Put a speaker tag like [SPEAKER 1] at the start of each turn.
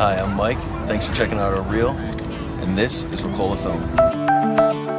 [SPEAKER 1] Hi, I'm Mike. Thanks for checking out our reel, and this is Ricola Film.